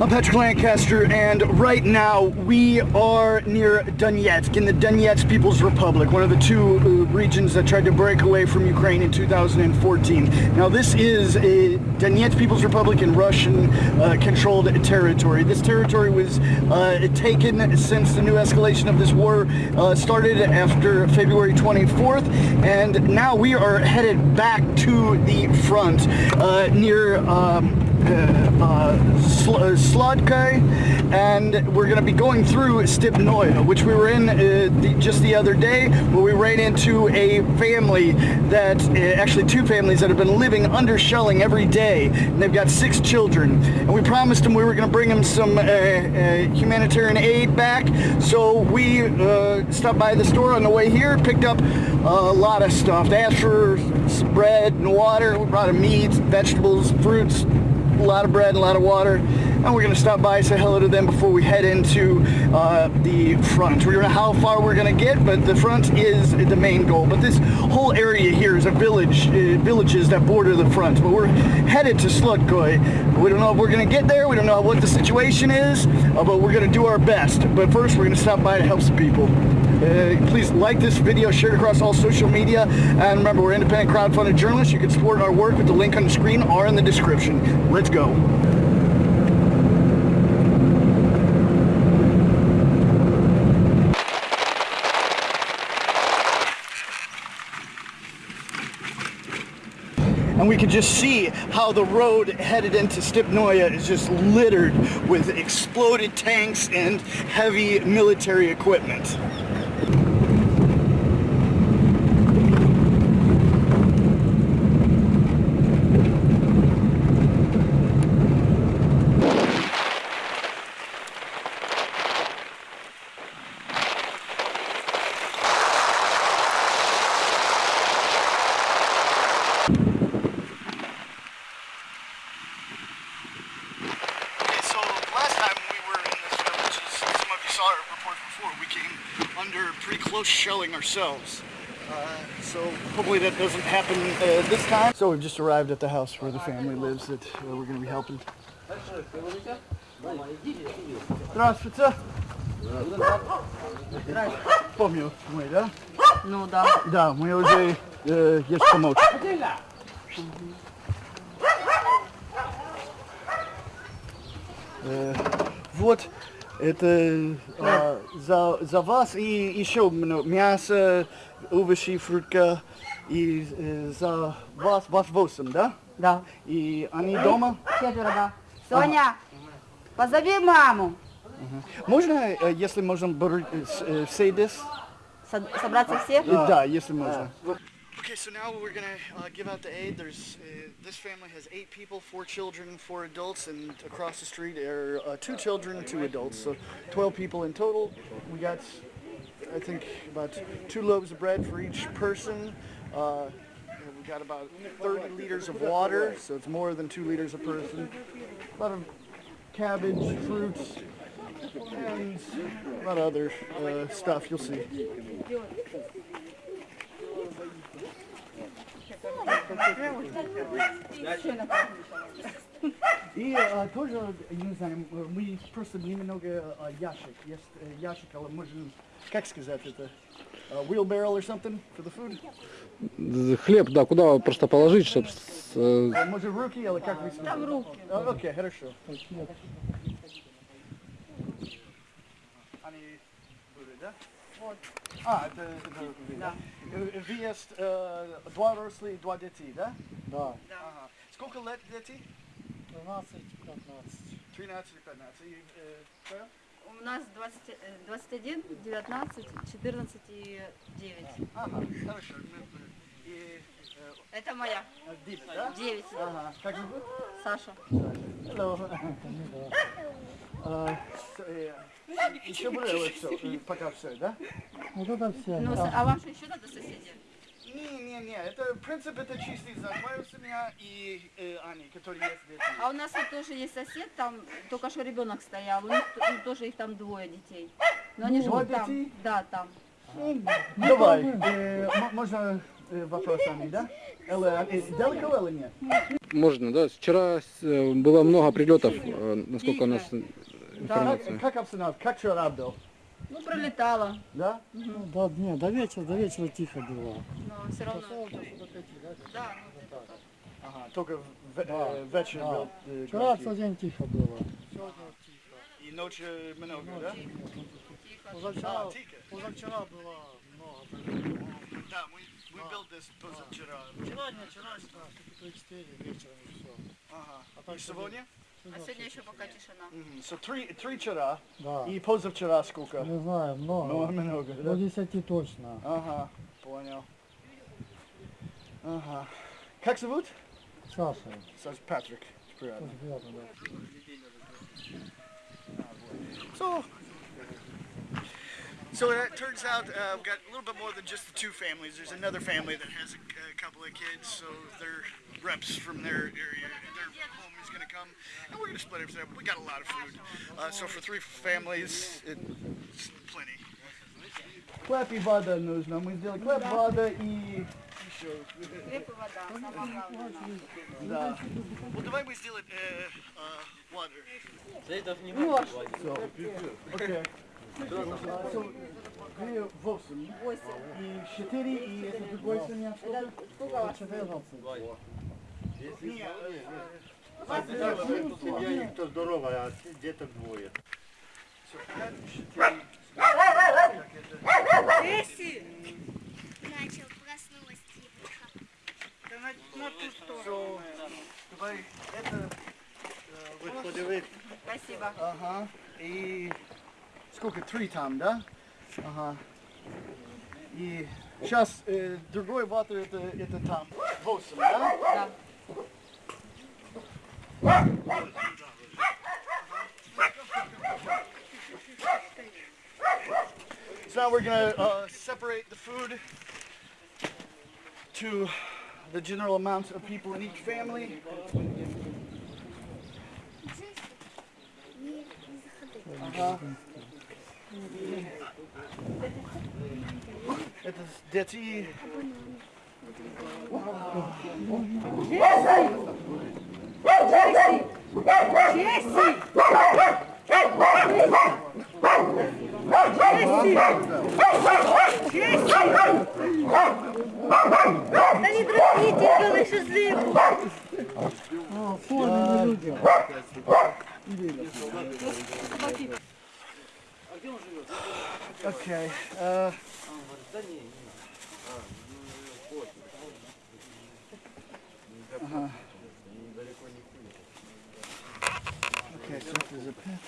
I'm Patrick Lancaster, and right now we are near Donetsk in the Donetsk People's Republic, one of the two uh, regions that tried to break away from Ukraine in 2014. Now, this is a Donetsk People's Republic in Russian-controlled uh, territory. This territory was uh, taken since the new escalation of this war uh, started after February 24th, and now we are headed back to the front uh, near. Um, Sl uh, Slodkai, and we're going to be going through Stepnoy, which we were in uh, the, just the other day, where we ran into a family that, uh, actually two families that have been living under shelling every day, and they've got six children. And we promised them we were going to bring them some uh, humanitarian aid back, so we stopped by the store on the way here, picked up a lot of stuff. They asked for bread and water, we brought them meats, vegetables, fruits, a lot of bread, a lot of water, and we're gonna stop by, say hello to them before we head into uh, the front. We don't know how far we're gonna get, but the front is the main goal. But this whole area here is a village, uh, villages that border the front. But we're headed to Slutkoy. We don't know if we're gonna get there. We don't know what the situation is, uh, but we're gonna do our best. But first, we're gonna stop by to help some people. Uh, please like this video, share it across all social media, and remember, we're independent crowdfunded journalists. You can support our work with the link on the screen or in the description. Let's go. and we can just see how the road headed into Stepnoya is just littered with exploded tanks and heavy military equipment. close shelling ourselves. Uh, so hopefully that doesn't happen uh, this time. So we've just arrived at the house where the family lives that uh, we're going to be helping. Здравствуйте. Помню мы, да? Ну да. Да, мы уже э, есть помочь. Э, вот это а, за, за вас и еще мясо, овощи, фрукты. И э, за вас, вас восемь, да? Да. И они дома? Четверо, да. Соня, ага. позови маму. Ага. Можно, э, если можно, э, все здесь? Собраться все? Да, если можно. Okay, so now we're gonna uh, give out the aid. There's uh, this family has eight people, four children, four adults, and across the street are uh, two children, two adults. So 12 people in total. We got, I think, about two loaves of bread for each person. Uh, we got about 30 liters of water, so it's more than two liters a person. A lot of cabbage, fruits, and a lot of other uh, stuff. You'll see. И а, тоже, не знаю, мы просто немного а, ящик, есть ящик, але можем, как сказать это, uh, wheelbarrow or something for the food? Хлеб, да, куда просто положить, чтобы... Uh, может руки, или как вы Там руки. Окей, хорошо. Они будут, да? Вот. А, это, это да. Вы есть э, два росли, два дети, да? Да. да. Ага. Сколько лет дети? 13, 15. 13 и 15. И, э, У нас 20, 21, 19, 14 и 9. Ага, хорошо. И, э, Это моя. 9, да? 9. Ага. Как зовут? Саша. Hello. Еще было все, пока все, да? Вот это все. Ну, а вам что еще надо соседи? Не-не-не, это принцип это чистый за мою семья и э, Ани, которые есть дети. А у нас вот тоже есть сосед, там только что ребенок стоял, у них ну, тоже их там двое детей. Но они живут там. Да, там. Ну, давай, э, можно вопросами, да? Э, далеко или нет? Можно, да? Вчера э, было много прилетов, э, насколько у нас Как, информация. как обстановка? Как вчера был? Ну, пролетала, Да? Ну, до дня, до вечера, до вечера тихо было. но все равно. Да, ну. Ага, только в, э, Да, вечер да. был. э, Вчера целый день тихо было. И ночью много, да? Позавчера, А, тихо. позавчера было много. Да, мы, мы был здесь позавчера. Вчера, не вчера, не 3-4 вечером и все. Ага. А так И сегодня? А сегодня еще пока тишина. Мгм. So, три, три вчера Да. и позавчера сколько? Не знаю, Много, много. много, До да? 10 точно. Ага, понял. Ага. Как зовут? Саша. Саш Патрик. Приятно. Очень приятно, да. So, so it turns out uh, we've got a little bit more than just the two families. There's another family that has a, a couple of kids, so they're reps from their area. Their home is going to come, and we're going to split everything up. We got a lot of food, uh, so for three families, it's plenty. Хлеб и вода нужно. Мы сделали хлеб, вода и еще. Хлеб и вода, самое главное. Да. Вот давай мы сделаем э, э, water. So, okay. So, две Восемь. И четыре, и это другой семья. Сколько Семья их то здоровая, а деток двое. Эсси! Начал, проснулась девушка. Да на, на ту сторону. Давай, это... Вы подивитесь. Спасибо. Ага. И... сколько, три там, да? Ага. И сейчас э, другой ватер это, это там, восемь, да? Да. So now we're gonna uh, separate the food to the general amount of people in each family. Ага. Это дети... Джесси! Джесси! Джесси! Да не дрожите, белый шашлык! О, формы люди! Okay. Uh, uh-huh. Okay, so this is a pet.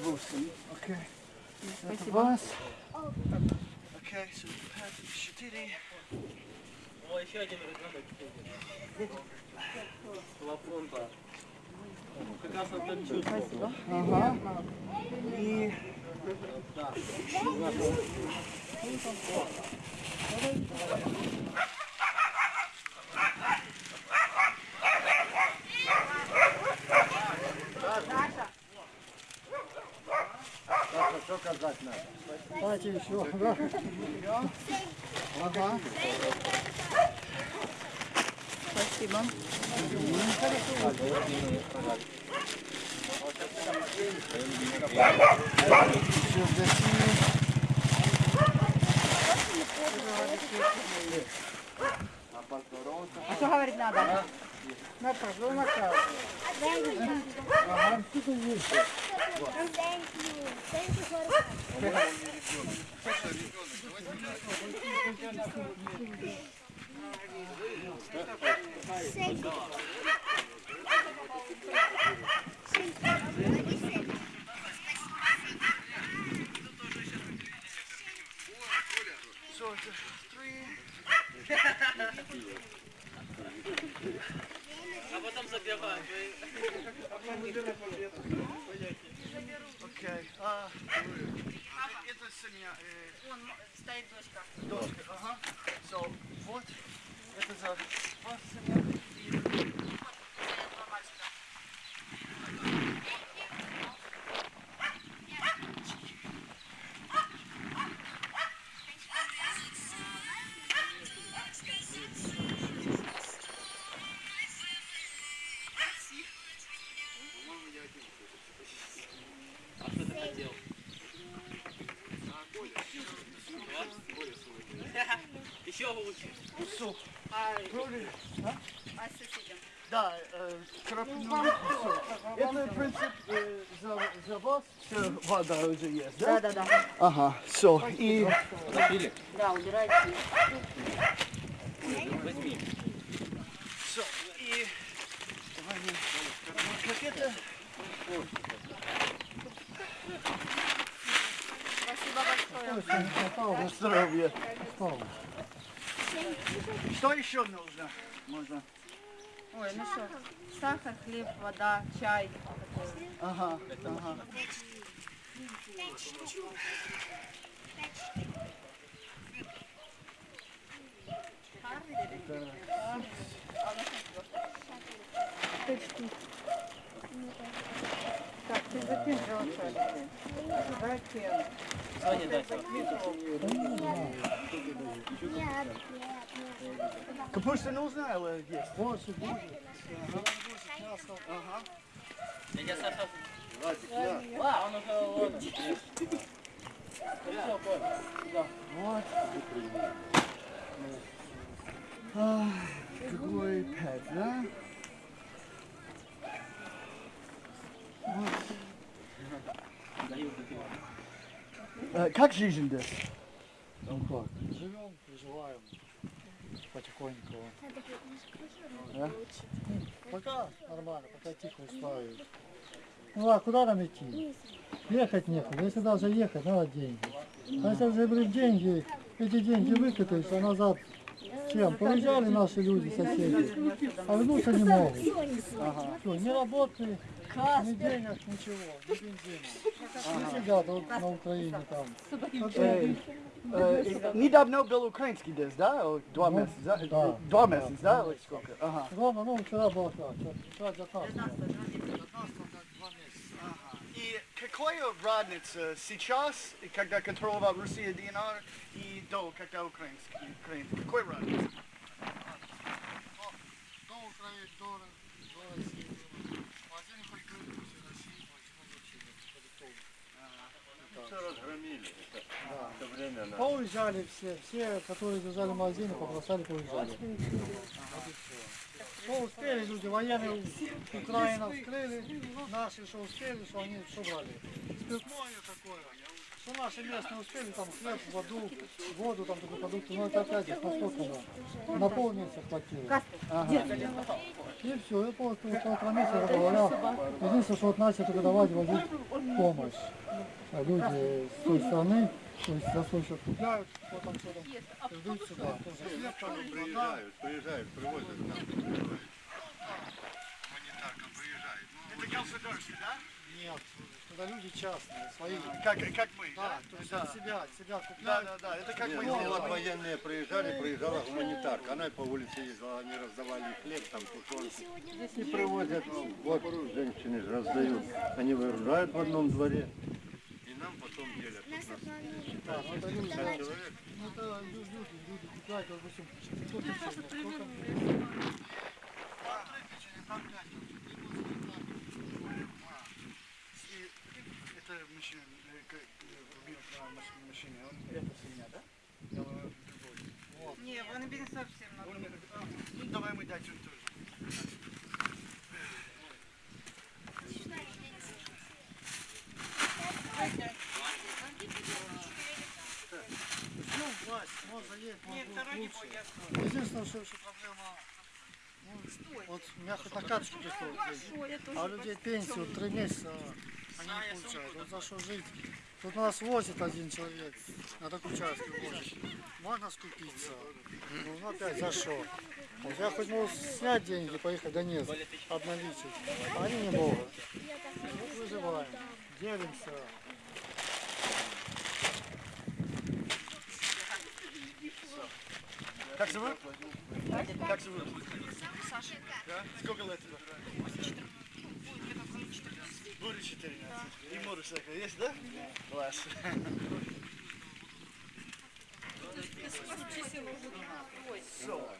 Восемь. Okay. Это вас. Okay, so pet четыре. Как раз это чувствовал. Ага. И... Давайте еще. Ага. Timão. A sua haverit nada. Na problema, cara. Thank you. Thank you for Segue. Лучше. А, Вроде, а з сусідом? да, э, крапну. Всё. Это принцип э, за, за вас. Всё, вода уже есть, да? Да, да, да. Ага, все. И Запили? Да, убирайте. все. И давай мы- вот как это. Спасибо большое. На здоровье. Что еще нужно? Можно. Ой, ну що, сахар, хліб, вода, чай. Ага, ага. Так, ти закинь же. Закинь. Соня, дай. Капуста не узнаю, але є. Ось, боже. Ага. Я Саша. А, он уже вот. Вот. Какой пять, да? А, как жизнь здесь? Ну Живем, проживаем потихоньку. Да? Пока нормально, пока тихо устраивает. Ну а куда нам идти? Ехать некуда. Если даже ехать, надо деньги. А если уже деньги, эти деньги выкатываются, а назад чем? Поезжали наши люди, соседи, а вернуться не могут. Всё, ни работы, ни денег, ничего, ни бензина. Не сидят вот на Украине там. Э, Недавно был украинский десь, да? О, Два Ну, месяца, да? да. Два месяца, да? Или сколько? Ага. Главное, ну вчера было как, вчера 19. И какая разница сейчас, когда контролировал Россия ДНР, и до, когда украинский? Украин? Какой разница? До Украины, до, до России. Магазин хоть был, все России, Все разгромили. Это, это время на... Поуезжали все, все, которые держали магазины, побросали, поуезжали. Что успели люди, военные Украина вскрыли, наши что успели, что они что брали. Спиртное такое, что наши местные успели, там хлеб, воду, воду, там такие продукты, но это опять же, насколько нам? На полмесяца хватило. И все, я полтора месяца говоря, единственное, что вот начали только давать возить помощь. А люди с той стороны, то есть за свой счет купляют, вот там что там, ждут сюда. Тоже хлеб, там. Приезжают, приезжают, привозят нам. Это государство, да? Нет, туда люди частные, свои. Как, как мы, Да, то есть Да. себя, себя Да, купляют. да, да, это как Не, мы ну вот военные приезжали, приезжала гуманитарка. Она по улице ездила, они раздавали хлеб, там тушенку. И привозят, вот женщины же раздают. Они выгружают в одном дворе. И нам потом делят. Да, ну это люди, ну это лю- люди, люди купляют, допустим, кто тысяч, вещи, как он это свинья, да? Вот. Не, он бензин совсем надо. Ну давай мы дать он тоже. Ну, Единственное, что еще проблема ну, вот мягко на карточку приходит. А людей пенсию три месяца а они не получают. Вот за что жить? Тут нас возит один человек, на такой участке возит. Можно скупиться, ну опять за что? Вот я хоть могу снять деньги, поехать в Донецк, обналичить, а они не могут. Вот выживаем, делимся. Как зовут? Как зовут? Саша. Да? Сколько лет тебе? Бурю 14. Да. И мурочка есть, да? Да. Класс. Все.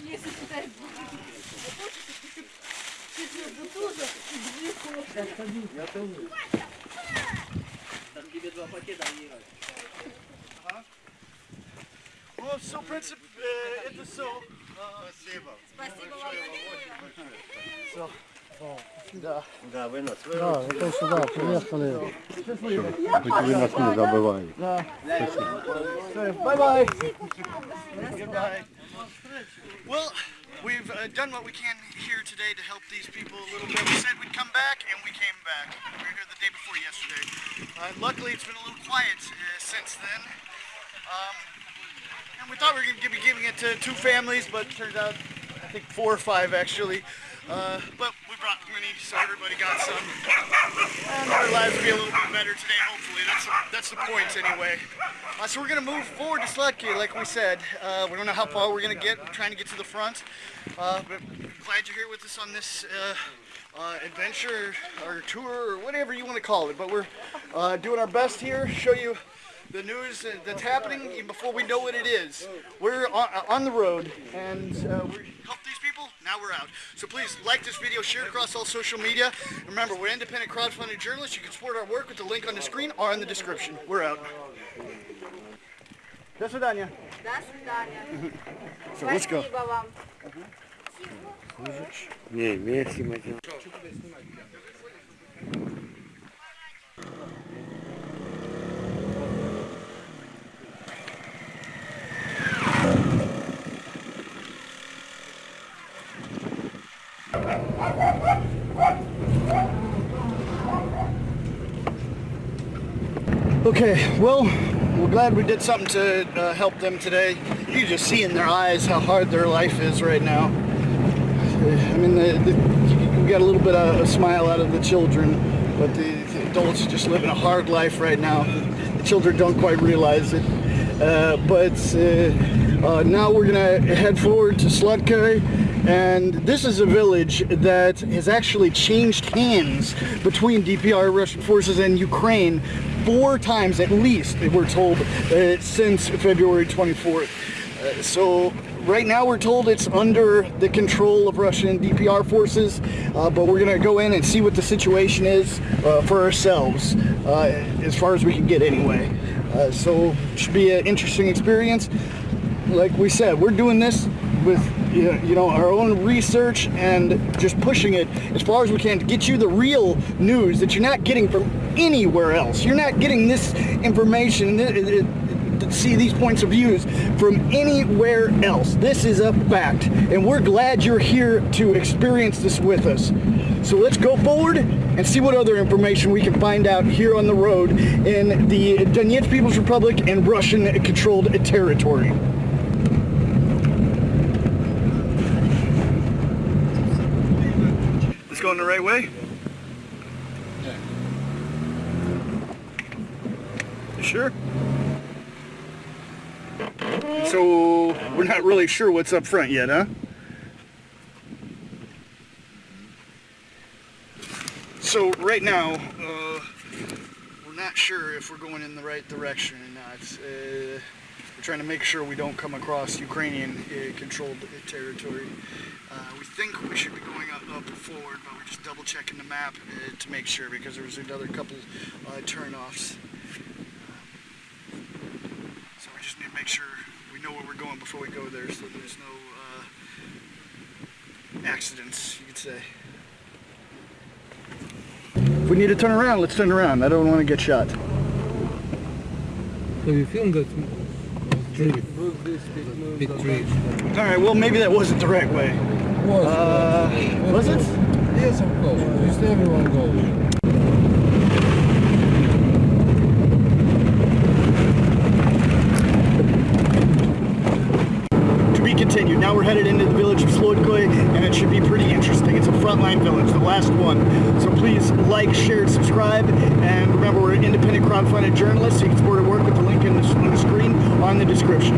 Если читать Я тоже. Там тебе два пакета, а Ира. Ну, все, в принципе, это все. Спасибо. Спасибо вам. Да. Да, вы нас Да, это сюда приехали. Вы нас не забываете. Bye bye. Goodbye. Well, we've uh, done what we can here today to help these people a little bit. We said we'd come back, and we came back. We were here the day before yesterday. Uh, luckily, it's been a little quiet uh, since then. Um, and we thought we were going to be giving it to two families, but turns out, I think four or five actually. Uh, but we brought many, so everybody got some. And our lives will be a little bit better today, hopefully. That's that's the point, anyway. Uh, so we're gonna move forward to Slutki, like we said. Uh, we don't know how far we're gonna get. We're trying to get to the front. Uh, but glad you're here with us on this uh, uh, adventure or tour or whatever you want to call it. But we're doing our best here. Show you the news uh, that's happening even before we know what it is. We're on, uh, on the road and uh, we help these people. Now we're out. So please like this video, share it across all social media. Remember, we're independent crowdfunding journalists. You can support our work with the link on the screen or in the description. We're out. До свидания. До свидания. So let's go. Спасибо вам. Не, вместе мы Okay, well, we're glad we did something to uh, help them today. You just see in their eyes how hard their life is right now. I mean, the, the, you got a little bit of a smile out of the children, but the, the adults are just living a hard life right now. The children don't quite realize it. Uh, but uh, uh, now we're gonna head forward to Slutka, and this is a village that has actually changed hands between DPR Russian forces and Ukraine four times at least, we're told, uh, since February 24th. Uh, so right now we're told it's under the control of Russian DPR forces, uh, but we're gonna go in and see what the situation is uh, for ourselves, uh, as far as we can get anyway. Uh, so should be an interesting experience. Like we said, we're doing this with you know our own research and just pushing it as far as we can to get you the real news that you're not getting from anywhere else. You're not getting this information. see these points of views from anywhere else. This is a fact, and we're glad you're here to experience this with us. So let's go forward and see what other information we can find out here on the road in the Donetsk People's Republic and Russian-controlled territory. It's going the right way? Sure? So we're not really sure what's up front yet, huh? So right now, uh, we're not sure if we're going in the right direction or not. Uh, we're trying to make sure we don't come across Ukrainian-controlled territory. Uh, we think we should be going up, up forward, but we're just double checking the map uh, to make sure because there was another couple uh, turnoffs. So we just need to make sure we know where we're going before we go there so there's no uh, accidents, you could say. If we need to turn around, let's turn around. I don't want to get shot. So you filmed that big tree. All right, well, maybe that wasn't the right way. Was, Uh, was it? Yes, of course. Just everyone goes. To be continued. Now we're headed into the village of Slodkoy, and it should be pretty interesting. It's a frontline village, the last one. So please like, share, subscribe, and remember we're independent crowdfunded journalists. You can support our work with the link in the, on the screen on the description.